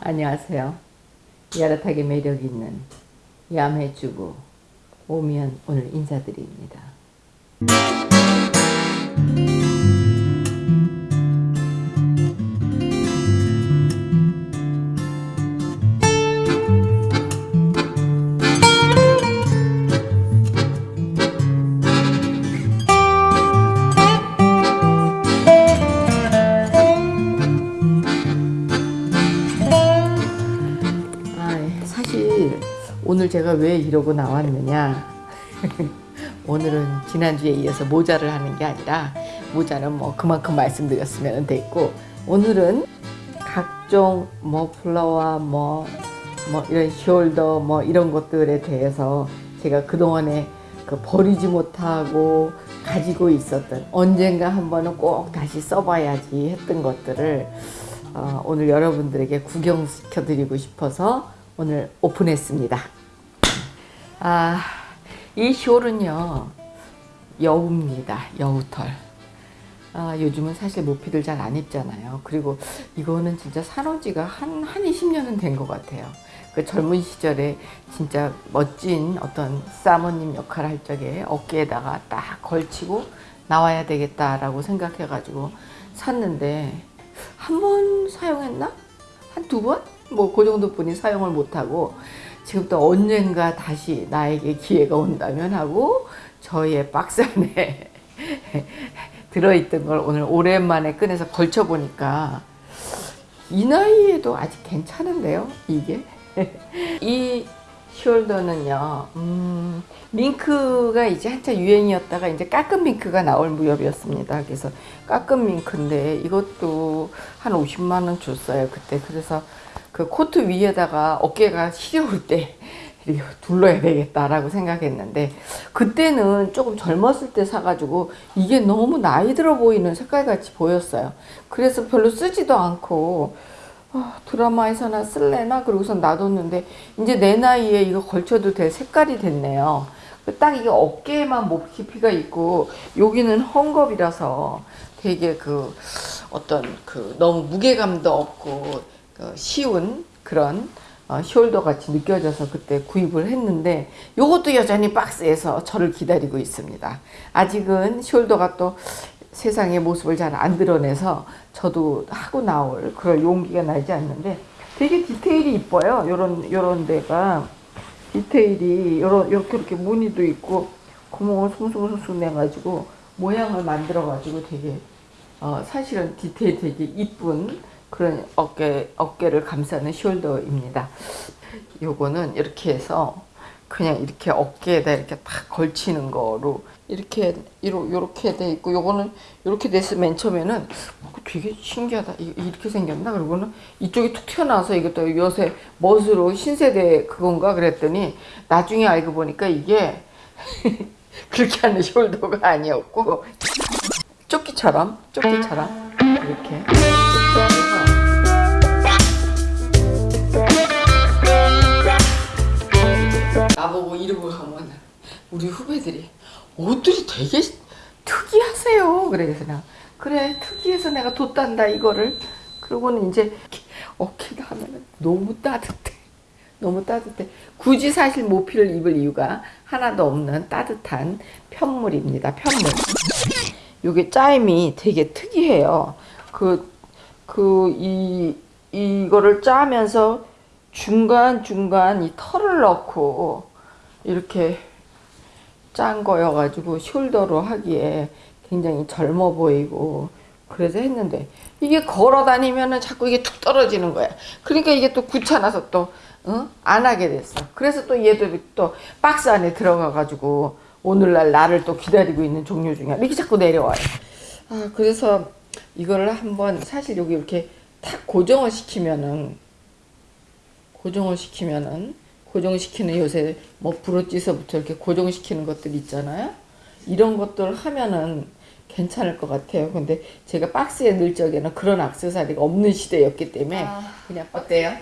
안녕하세요. 야릇하게 매력 있는 야매주부 오미연 오늘 인사드립니다. 이러고 나왔느냐 오늘은 지난주에 이어서 모자를 하는 게 아니라 모자는 뭐 그만큼 말씀드렸으면 됐고 오늘은 각종 뭐 플라워 뭐, 뭐 이런 숄더 뭐 이런 것들에 대해서 제가 그동안에 그 버리지 못하고 가지고 있었던 언젠가 한 번은 꼭 다시 써봐야지 했던 것들을 어, 오늘 여러분들에게 구경시켜 드리고 싶어서 오늘 오픈했습니다. 아, 이 숄은요 여우입니다. 여우털. 아, 요즘은 사실 모피들 잘안 입잖아요. 그리고 이거는 진짜 사놓은 지가 한, 한 20년은 된 것 같아요. 그 젊은 시절에 진짜 멋진 어떤 사모님 역할 할 적에 어깨에다가 딱 걸치고 나와야 되겠다라고 생각해가지고 샀는데 한 번 사용했나? 한 두 번? 뭐 그 정도뿐이 사용을 못하고 지금 또 언젠가 다시 나에게 기회가 온다면 하고 저의 박스 안에 들어있던 걸 오늘 오랜만에 꺼내서 걸쳐보니까 이 나이에도 아직 괜찮은데요 이게? 이 숄더는요 음, 밍크가 이제 한참 유행이었다가 이제 까끔 밍크가 나올 무렵이었습니다. 그래서 까끔 밍크인데 이것도 한 50만원 줬어요 그때. 그래서 그 코트 위에다가 어깨가 시려울 때 둘러야 되겠다라고 생각했는데 그때는 조금 젊었을 때 사가지고 이게 너무 나이 들어 보이는 색깔같이 보였어요. 그래서 별로 쓰지도 않고 어, 드라마에서나 쓸래나? 그러고서 놔뒀는데 이제 내 나이에 이거 걸쳐도 될 색깔이 됐네요. 딱 이게 어깨에만 모피가 있고 여기는 헝겊이라서 되게 그 어떤 그 너무 무게감도 없고 그 쉬운 그런 어, 숄더 같이 느껴져서 그때 구입을 했는데 이것도 여전히 박스에서 저를 기다리고 있습니다. 아직은 숄더가 또 세상의 모습을 잘 안 드러내서 저도 하고 나올 그럴 용기가 나지 않는데 되게 디테일이 이뻐요. 요런 요런 데가 디테일이 요런 이렇게 이렇게 무늬도 있고 구멍을 숭숭숭숭 내 가지고 모양을 만들어 가지고 되게 어, 사실은 디테일 되게 이쁜 그런 어깨, 어깨를 감싸는 숄더입니다. 요거는 이렇게 해서 그냥 이렇게 어깨에다 이렇게 딱 걸치는 거로 이렇게 이렇게 돼 있고 요거는 이렇게 돼서 맨 처음에는 되게 신기하다. 이렇게 생겼나? 그러고는 이쪽이 툭 튀어나와서 이것도 요새 멋으로 신세대 그건가? 그랬더니 나중에 알고 보니까 이게 그렇게 하는 숄더가 아니었고 조끼처럼 조끼처럼 이렇게 이러고 가면 우리 후배들이 옷들이 되게 특이하세요. 그래서 나 그래 특이해서 내가 뒀단다 이거를. 그러고는 이제 어깨가 하면은 너무 따뜻해. 너무 따뜻해. 굳이 사실 모피를 입을 이유가 하나도 없는 따뜻한 편물입니다. 편물. 요게 짜임이 되게 특이해요. 그 그 이 이거를 짜면서 중간중간 이 털을 넣고 이렇게 짠 거여가지고 숄더로 하기에 굉장히 젊어 보이고 그래서 했는데 이게 걸어 다니면은 자꾸 이게 툭 떨어지는 거야. 그러니까 이게 또 귀찮아서 또 어? 안 하게 됐어. 그래서 또 얘들이 또 박스 안에 들어가 가지고 오늘날 나를 또 기다리고 있는 종류 중에 이렇게 자꾸 내려와요. 아 그래서 이거를 한번 사실 여기 이렇게 탁 고정을 시키면은 고정을 시키면은 고정시키는 요새 뭐 브로치서부터 이렇게 고정시키는 것들 있잖아요. 이런 것들 하면은 괜찮을 것 같아요. 근데 제가 박스에 넣을 적에는 그런 악세사리가 없는 시대였기 때문에 아, 그냥 어때요?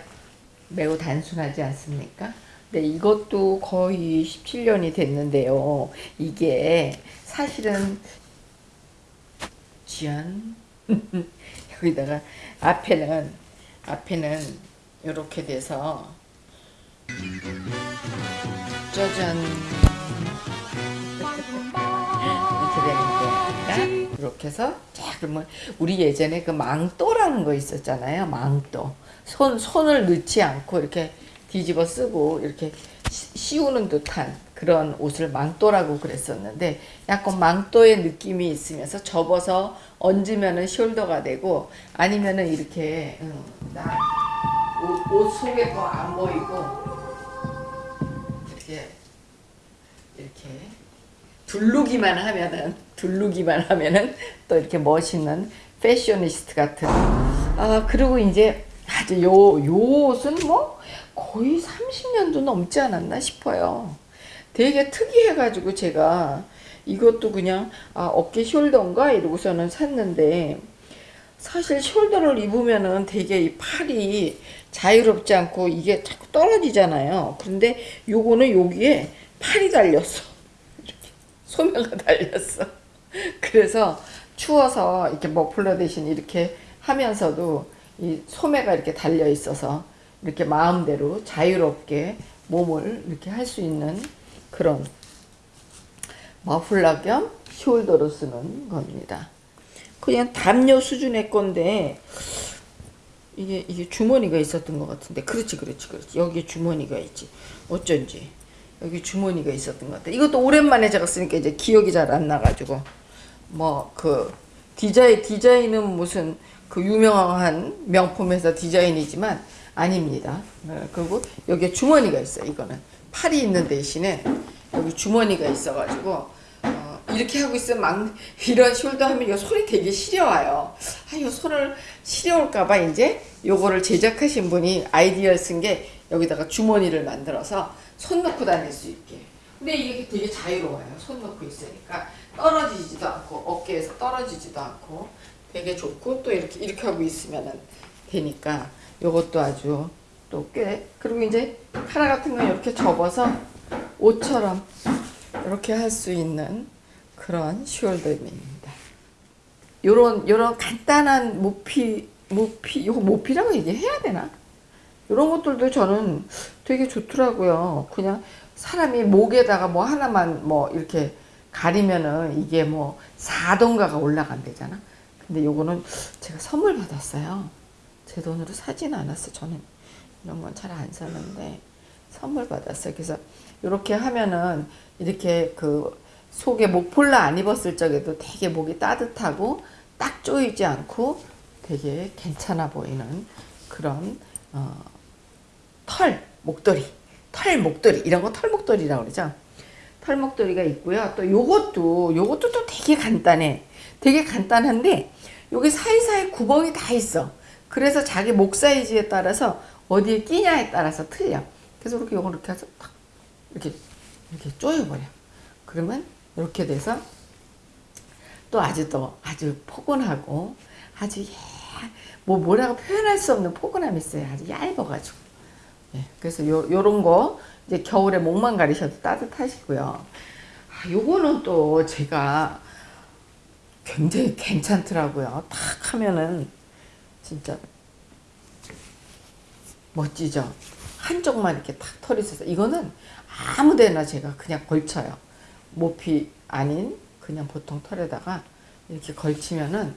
매우 단순하지 않습니까? 네, 이것도 거의 17년이 됐는데요. 이게 사실은 짠 여기다가 앞에는 앞에는 이렇게 돼서 짜잔. 이렇게 되는 게 이렇게 해서 자 그러면 우리 예전에 그 망토라는 거 있었잖아요 망토. 손 손을 넣지 않고 이렇게 뒤집어 쓰고 이렇게 시- 씌우는 듯한 그런 옷을 망토라고 그랬었는데 약간 망토의 느낌이 있으면서 접어서 얹으면은 숄더가 되고 아니면은 이렇게 응, 나 옷, 옷 속에 거 안 보이고 이렇게 두르기만 하면은 두르기만 하면은 또 이렇게 멋있는 패셔니스트 같은. 아 그리고 이제 아주 요, 요 옷은 뭐 거의 30년도 넘지 않았나 싶어요. 되게 특이해 가지고 제가 이것도 그냥 아 어깨 숄더인가? 이러고서는 샀는데 사실 숄더를 입으면은 되게 이 팔이 자유롭지 않고 이게 자꾸 떨어지잖아요. 그런데 요거는 여기에 팔이 달렸어. 이렇게 소매가 달렸어. 그래서 추워서 이렇게 머플러 대신 이렇게 하면서도 이 소매가 이렇게 달려 있어서 이렇게 마음대로 자유롭게 몸을 이렇게 할 수 있는 그런 머플러 겸 숄더로 쓰는 겁니다. 그냥 담요 수준의 건데 이게 이게 주머니가 있었던 것 같은데 그렇지 그렇지 그렇지 여기 주머니가 있지 어쩐지 여기 주머니가 있었던 것 같아 이것도 오랜만에 제가 쓰니까 이제 기억이 잘 안 나가지고. 뭐 그 디자인 디자인은 무슨 그 유명한 명품 회사 디자인이지만 아닙니다. 네, 그리고 여기에 주머니가 있어 요 이거는. 팔이 있는 대신에 여기 주머니가 있어가지고 어, 이렇게 하고 있으면 막 이런 숄더 하면 이 손이 되게 시려워요. 아, 이 손을 시려울까봐 이제 요거를 제작하신 분이 아이디어를 쓴 게 여기다가 주머니를 만들어서 손 넣고 다닐 수 있게. 근데 이게 되게 자유로워요. 손 넣고 있으니까 떨어지지도 않고 어깨에서 떨어지지도 않고 되게 좋고 또 이렇게 이렇게 하고 있으면은 되니까 요것도 아주 또 꽤 그리고 이제 카라 같은 건 이렇게 접어서 옷처럼 이렇게 할 수 있는 그런 숄더입니다. 요런 요런 간단한 모피 모피 이거 모피라고 얘기해야 되나? 이런 것들도 저는 되게 좋더라고요. 그냥 사람이 목에다가 뭐 하나만 뭐 이렇게 가리면은 이게 뭐 4동가가 올라간대잖아. 근데 요거는 제가 선물 받았어요. 제 돈으로 사진 않았어. 저는 이런 건 잘 안 사는데 선물 받았어요. 그래서 이렇게 하면은 이렇게 그 속에 목폴라 안 입었을 적에도 되게 목이 따뜻하고 딱 조이지 않고 되게 괜찮아 보이는 그런 어, 털 목도리 털 목도리 이런 거 털 목도리라고 그러죠? 털 목도리가 있고요. 또 요것도 요것도 또 되게 간단해. 되게 간단한데 여기 사이사이 구멍이 다 있어. 그래서 자기 목 사이즈에 따라서 어디에 끼냐에 따라서 틀려. 그래서 이렇게 요걸 이렇게 해서 탁 이렇게 이렇게 조여버려. 그러면 이렇게 돼서 또 아주 또 아주 포근하고 아주 예, 뭐 뭐라고 표현할 수 없는 포근함이 있어요. 아주 얇아가지고. 예, 그래서 요 요런 거 이제 겨울에 목만 가리셔도 따뜻하시고요. 아, 요거는 또 제가 굉장히 괜찮더라고요. 탁 하면은 진짜 멋지죠. 한쪽만 이렇게 탁 털이 있어서 이거는 아무데나 제가 그냥 걸쳐요. 모피 아닌 그냥 보통 털에다가 이렇게 걸치면은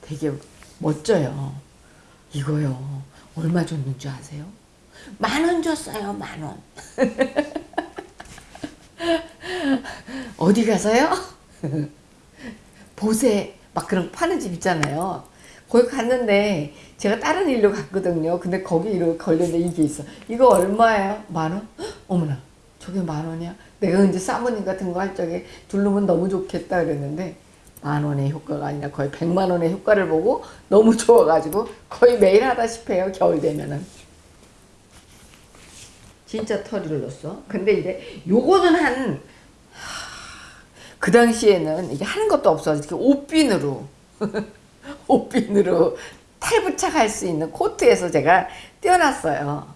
되게 멋져요. 이거요. 얼마 줬는 줄 아세요? 만 원 줬어요. 만 원. 어디 가서요? 보세 막 그런 거 파는 집 있잖아요. 거기 갔는데 제가 다른 일로 갔거든요. 근데 거기 이렇게 걸렸는데 이게 있어. 이거 얼마예요? 만 원? 헉, 어머나 저게 만 원이야? 내가 이제 사모님 같은 거 할 적에 두르면 너무 좋겠다 그랬는데 만 원의 효과가 아니라 거의 백만 원의 효과를 보고 너무 좋아가지고 거의 매일 하다시피 해요. 겨울 되면은. 진짜 털을 넣었어. 근데 이제 요거는 한, 그 당시에는 이게 하는 것도 없어. 이렇게 옷빈으로. 옷빈으로 탈부착할 수 있는 코트에서 제가 떼어놨어요.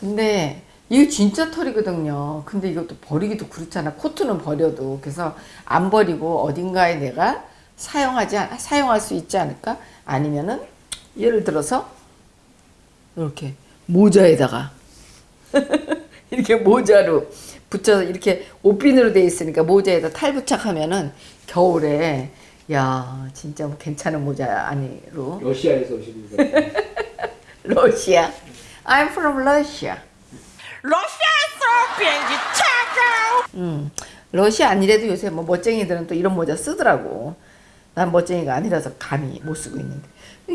근데 이게 진짜 털이거든요. 근데 이것도 버리기도 그렇잖아. 코트는 버려도. 그래서 안 버리고 어딘가에 내가 사용하지, 않- 사용할 수 있지 않을까? 아니면은 예를 들어서 이렇게 모자에다가 이렇게 모자로 붙여서 이렇게 옷핀으로 돼 있으니까 모자에다 탈부착하면은 겨울에 야 진짜 뭐 괜찮은 모자 아니로. 러시아에서 오신 분. 러시아. I'm from Russia. 러시아에서 비행기 타고 음, 러시아 아니래도 요새 뭐 멋쟁이들은 또 이런 모자 쓰더라고. 난 멋쟁이가 아니라서 감히 못 쓰고 있는데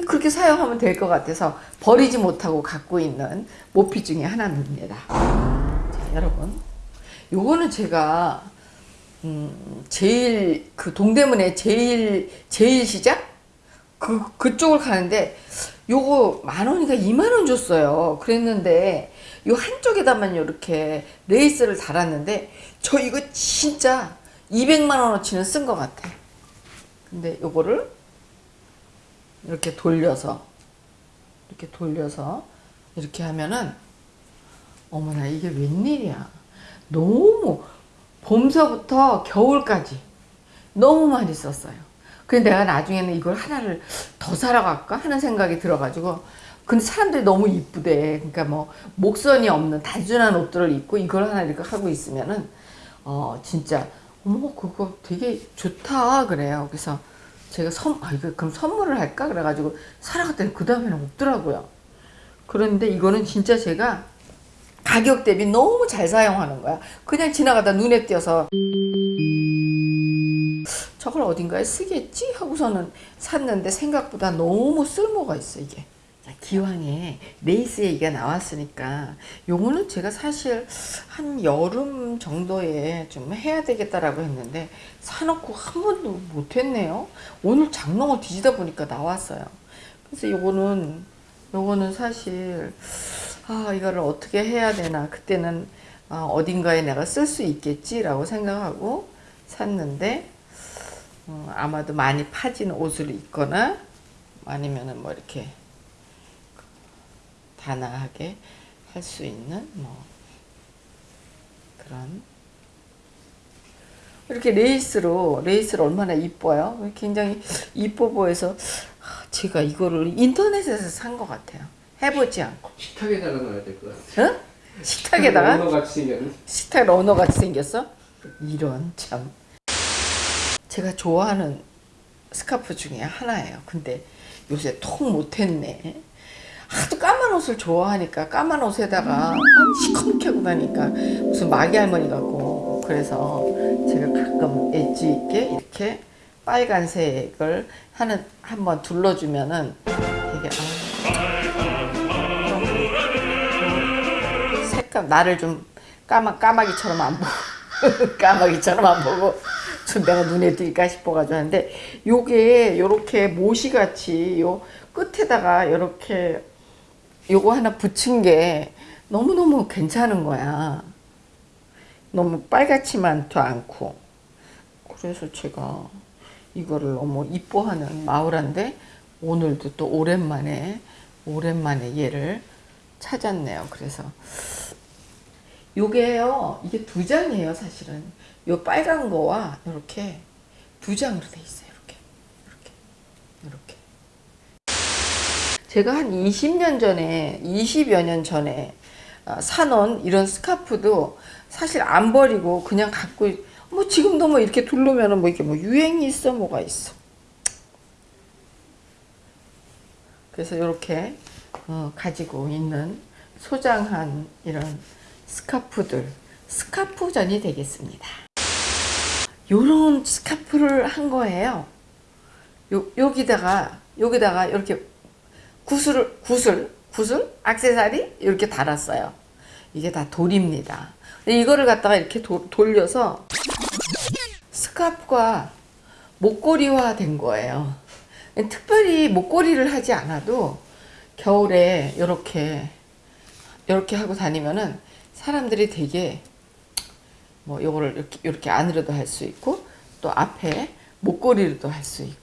그렇게 사용하면 될 것 같아서 버리지 못하고 갖고 있는 모피 중에 하나입니다. 자, 여러분, 요거는 제가 음, 제일 그 동대문에 제일 제일 시작 그 그쪽을 가는데 요거 만 원인가 2만 원 줬어요. 그랬는데 요 한쪽에다만 이렇게 레이스를 달았는데 저 이거 진짜 200만 원어치는 쓴 것 같아. 근데 요거를 이렇게 돌려서 이렇게 돌려서 이렇게 하면은 어머나 이게 웬일이야. 너무 봄서부터 겨울까지 너무 많이 썼어요. 그래서 내가 나중에는 이걸 하나를 더 사러 갈까 하는 생각이 들어가지고 근데 사람들이 너무 이쁘대. 그러니까 뭐 목선이 없는 단순한 옷들을 입고 이걸 하나 이렇게 하고 있으면은 어 진짜 어머 그거 되게 좋다 그래요. 그래서 제가 선 아, 이거 그럼 선물을 할까 그래가지고 사러 갔더니 그 다음에는 없더라고요. 그런데 이거는 진짜 제가 가격 대비 너무 잘 사용하는 거야. 그냥 지나가다 눈에 띄어서 저걸 어딘가에 쓰겠지 하고서는 샀는데 생각보다 너무 쓸모가 있어 이게. 자, 기왕에 레이스 얘기가 나왔으니까 요거는 제가 사실 한 여름 정도에 좀 해야 되겠다라고 했는데 사놓고 한 번도 못했네요. 오늘 장롱을 뒤지다 보니까 나왔어요. 그래서 요거는 요거는 사실 아 이거를 어떻게 해야 되나 그때는 아, 어딘가에 내가 쓸 수 있겠지라고 생각하고 샀는데 어, 아마도 많이 파진 옷을 입거나 아니면은 뭐 이렇게 단아하게 할 수 있는 뭐 그런 이렇게 레이스로 레이스를 얼마나 이뻐요. 굉장히 이뻐 보여서 아, 제가 이거를 인터넷에서 산 것 같아요. 해보지 않고. 식탁에다가 놔야 될 것 같아요. 어? 식탁에다가 러너 같이 생겼는. 식탁 러너 같이 생겼어? 이런 참. 제가 좋아하는 스카프 중에 하나예요. 근데 요새 통 못했네. 하도 까만 옷을 좋아하니까 까만 옷에다가 시커멓게 하고 다니까 무슨 마기 할머니 같고. 그래서 제가 가끔 엣지 있게 이렇게 빨간색을 하는 한번 둘러주면은 되게 아, 좀 색감 나를 좀 까마 까마귀처럼 안 보고 까마귀처럼 안 보고 좀 내가 눈에 띌까 싶어가지고 하는데 요게 요렇게 모시 같이 요 끝에다가 요렇게 요거 하나 붙인 게 너무너무 괜찮은 거야. 너무 빨갛지만도 않고. 그래서 제가 이거를 너무 이뻐하는 마을한데 오늘도 또 오랜만에 오랜만에 얘를 찾았네요. 그래서 요게요. 이게 두 장이에요, 사실은. 요 빨간 거와 이렇게 두 장으로 돼 있어요. 이렇게. 이렇게. 이렇게. 제가 한 20년 전에, 20여 년 전에 어, 사놓은 이런 스카프도 사실 안 버리고 그냥 갖고, 있- 뭐 지금도 뭐 이렇게 두르면은 뭐 이렇게 뭐 유행이 있어, 뭐가 있어. 그래서 이렇게 어, 가지고 있는 소장한 이런 스카프들, 스카프전이 되겠습니다. 요런 스카프를 한 거예요. 요, 여기다가, 여기다가 이렇게 구슬을 구슬 구슬 액세서리 이렇게 달았어요. 이게 다 돌입니다. 이거를 갖다가 이렇게 도- 돌려서 스카프가 목걸이화 된 거예요. 특별히 목걸이를 하지 않아도 겨울에 이렇게 이렇게 하고 다니면은 사람들이 되게 뭐 요거를 이렇게 이렇게 안으로도 할 수 있고 또 앞에 목걸이로도 할 수 있고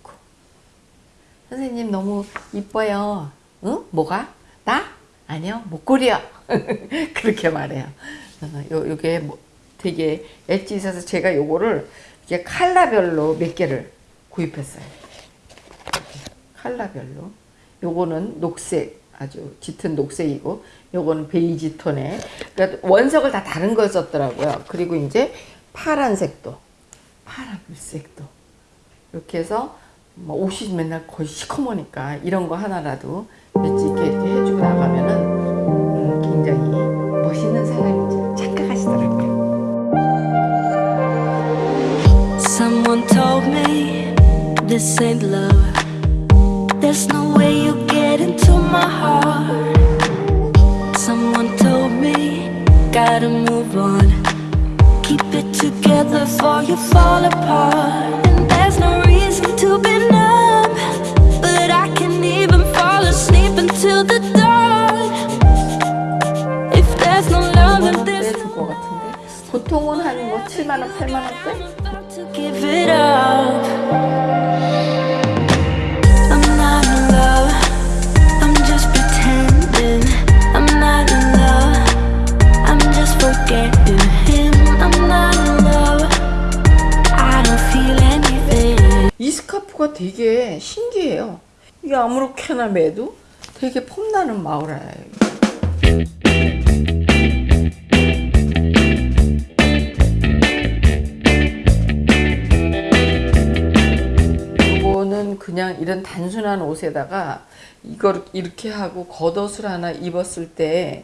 선생님 너무 이뻐요. 응? 뭐가? 나? 아니요. 목걸이요. 그렇게 말해요. 어, 요, 요게 뭐 되게 엣지 있어서 제가 요거를 이게 칼라별로 몇 개를 구입했어요. 칼라별로. 요거는 녹색 아주 짙은 녹색이고 요거는 베이지 톤에 그러니까 원석을 다 다른 걸 썼더라고요. 그리고 이제 파란색도 파란색도 이렇게 해서 뭐 옷이 맨날 거의 시커머니까 이런 거 하나라도 엣지 있게 이렇게 해주고 나가면은 음, 굉장히 멋있는 사람이죠. 착각하시더라고요. Someone told me this ain't love. There's no way you get into my heart. Someone told me gotta move on. Keep it together before you fall apart. 보통은 한뭐 7만 원, 8만 원대? about 이 스카프가 되게 신기해요. 이게 아무렇게나 매도 되게 폼나는 마우라예요. 이거는 그냥 이런 단순한 옷에다가 이걸 이렇게 하고 겉옷을 하나 입었을 때이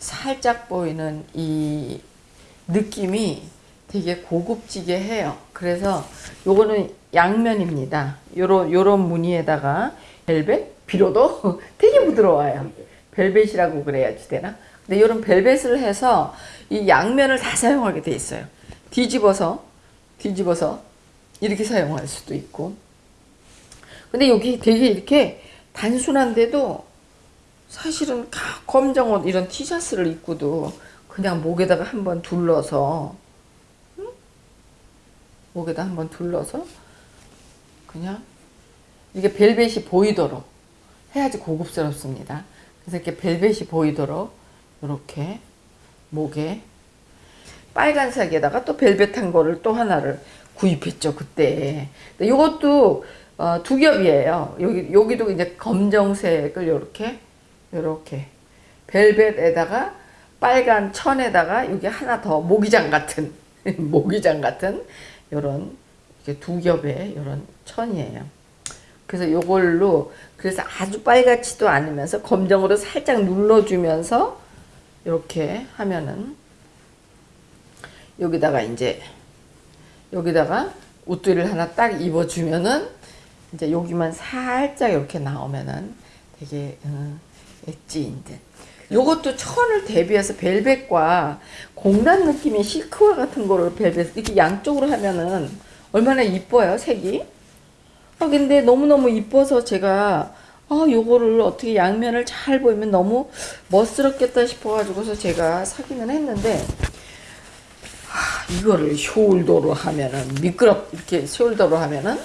살짝 보이는 이 느낌이 되게 고급지게 해요. 그래서 요거는 양면입니다. 요런 요런 무늬에다가 벨벳 비로도 되게 부드러워요. 벨벳이라고 그래야지 되나? 근데 요런 벨벳을 해서 이 양면을 다 사용하게 돼 있어요. 뒤집어서 뒤집어서 이렇게 사용할 수도 있고. 근데 여기 되게 이렇게 단순한데도 사실은 가- 검정 옷 이런 티셔츠를 입고도 그냥 목에다가 한번 둘러서 응? 목에다 한번 둘러서 그냥 이게 벨벳이 보이도록 해야지 고급스럽습니다. 그래서 이렇게 벨벳이 보이도록 이렇게 목에 빨간색에다가 또 벨벳한 거를 또 하나를 구입했죠 그때. 이것도 어, 두 겹이에요. 여기 여기도 이제 검정색을 이렇게 이렇게 벨벳에다가 빨간 천에다가 여기 하나 더 모기장 같은 모기장 같은 이런 두 겹의 이런 천이에요. 그래서 요걸로 그래서 아주 빨갛지도 않으면서 검정으로 살짝 눌러주면서 이렇게 하면은 여기다가 이제 여기다가 옷들을 하나 딱 입어주면은 이제 여기만 살짝 이렇게 나오면은 되게 음, 엣지인 듯. 요것도 천을 대비해서 벨벳과 공단 느낌의 실크와 같은 거를 벨벳 이렇게 양쪽으로 하면은 얼마나 이뻐요 색이. 아 근데 너무 너무 이뻐서 제가 아 요거를 어떻게 양면을 잘 보이면 너무 멋스럽겠다 싶어 가지고서 제가 사기는 했는데 아, 이거를 숄더로 하면은 미끄럽 이렇게 숄더로 하면은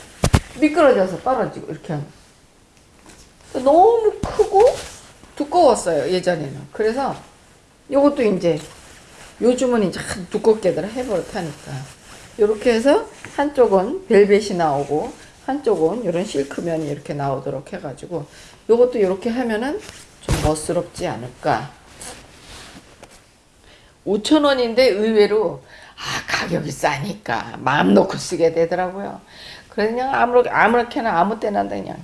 미끄러져서 떨어지고 이렇게 하면 너무 크고 두꺼웠어요 예전에는. 그래서 요것도 이제 요즘은 이제 한 두껍게들 해버릇하니까 이렇게 해서 한쪽은 벨벳이 나오고 한쪽은 이런 실크면이 이렇게 나오도록 해가지고 요것도 이렇게 하면은 좀 멋스럽지 않을까. 5천원인데 의외로 아 가격이 싸니까 마음 놓고 쓰게 되더라고요. 그냥 아무렇, 아무렇게나 아무 때나 그냥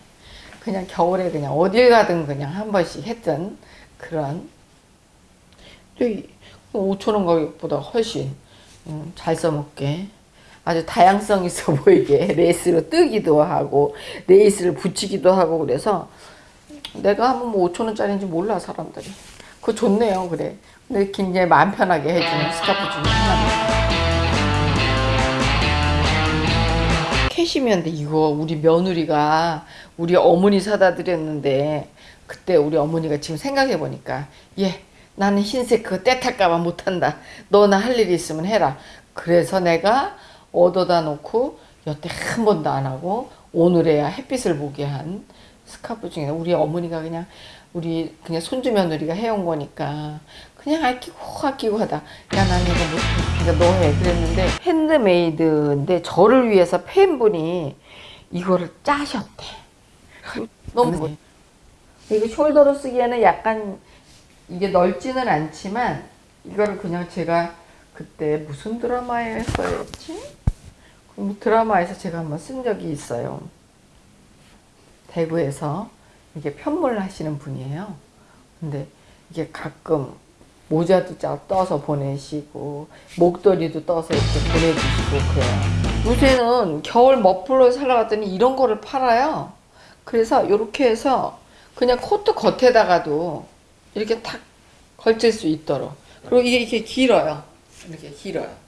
그냥 겨울에 그냥 어딜 가든 그냥 한 번씩 했던 그런. 또 5천원 가격보다 훨씬 음, 잘 써먹게 아주 다양성 있어 보이게 레이스로 뜨기도 하고 레이스를 붙이기도 하고 그래서 내가 하면 뭐 5천 원짜리인지 몰라 사람들이. 그거 좋네요 그래. 근데 굉장히 마음 편하게 해주는 스카프 중에 하나입니다 캐시미어인데 이거 우리 며느리가 우리 어머니 사다 드렸는데 그때 우리 어머니가 지금 생각해 보니까 예 나는 흰색 그거 때 탈까봐 못한다. 너나 할 일이 있으면 해라. 그래서 내가 얻어다 놓고 여태 한 번도 안 하고 오늘에야 햇빛을 보게 한 스카프 중에 우리 어머니가 그냥 우리 그냥 손주 며느리가 해온 거니까 그냥 아끼고 아끼고 하다. 야 난 이거 못해 그러니까 너 해. 그랬는데 핸드메이드인데 저를 위해서 팬분이 이거를 짜셨대. 너무 이거 숄더로 쓰기에는 약간 이게 넓지는 않지만 이거를 그냥 제가 그때 무슨 드라마에 했어야지? 그 드라마에서 제가 한번 쓴 적이 있어요. 대구에서 이게 편물 하시는 분이에요. 근데 이게 가끔 모자도 짜 떠서 보내시고 목도리도 떠서 이렇게 보내주시고 그래요. 요새는 겨울 머플러 살러 갔더니 이런 거를 팔아요. 그래서 이렇게 해서 그냥 코트 겉에다가도 이렇게 탁 걸칠 수 있도록 그리고 이게 이렇게 길어요. 이렇게 길어요.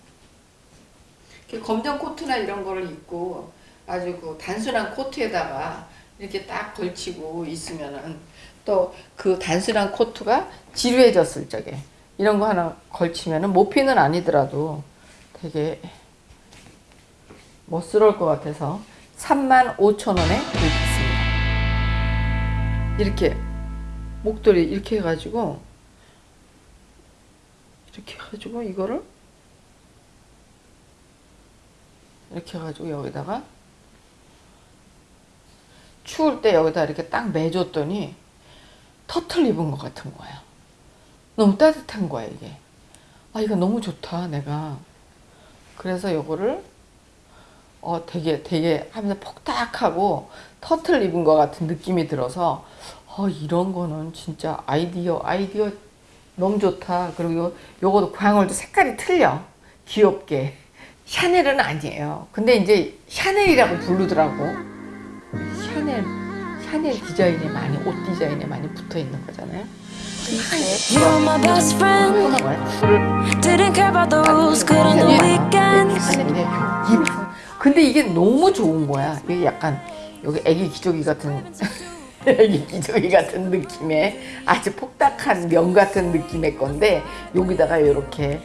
이렇게 검정 코트나 이런 거를 입고 아주 그 단순한 코트에다가 이렇게 딱 걸치고 있으면은 또 그 단순한 코트가 지루해졌을 적에 이런 거 하나 걸치면은 모피는 아니더라도 되게 멋스러울 것 같아서 3만 5천 원에 구입했습니다. 이렇게 목도리 이렇게 해가지고 이렇게 해가지고 이거를 이렇게 해가지고 여기다가 추울 때 여기다 이렇게 딱 매줬더니 터틀 입은 것 같은 거야. 너무 따뜻한 거야 이게. 아 이거 너무 좋다 내가. 그래서 요거를 어 되게 되게 하면서 폭닥하고 터틀 입은 것 같은 느낌이 들어서 어 이런 거는 진짜 아이디어 아이디어 너무 좋다. 그리고 요, 요거도 광을도 색깔이 틀려. 귀엽게. 샤넬은 아니에요. 근데 이제 샤넬이라고 부르더라고. 샤넬, 샤넬 디자인에 많이, 옷 디자인에 많이 붙어 있는 거잖아요. Weekends. 샤넬이래. 근데 이게 너무 좋은 거야. 이게 약간 여기 애기 기저귀 같은 애기 기저귀 같은 느낌의 아주 폭닥한 면 같은 느낌의 건데 여기다가 이렇게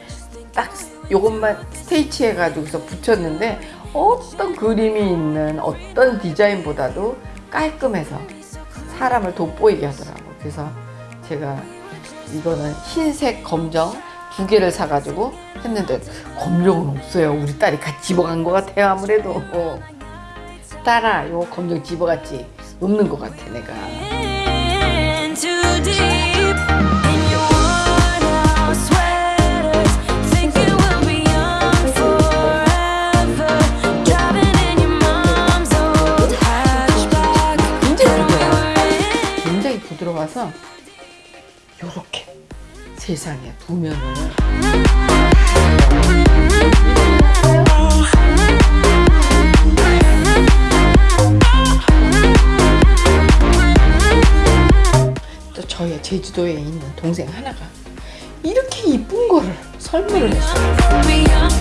딱 요것만 스테이치 해가지고서 붙였는데 어떤 그림이 있는 어떤 디자인보다도 깔끔해서 사람을 돋보이게 하더라고. 그래서 제가 이거는 흰색, 검정 두 개를 사가지고 했는데 검정은 없어요. 우리 딸이 같이 집어간 것 같아요. 아무래도 딸아, 요 검정 집어갔지? 없는 것 같아 내가. 부드러워서 요렇게 세상에 두 면을 또 저의 제주도에 있는 동생 하나가 이렇게 이쁜 거를 설명을 했어요.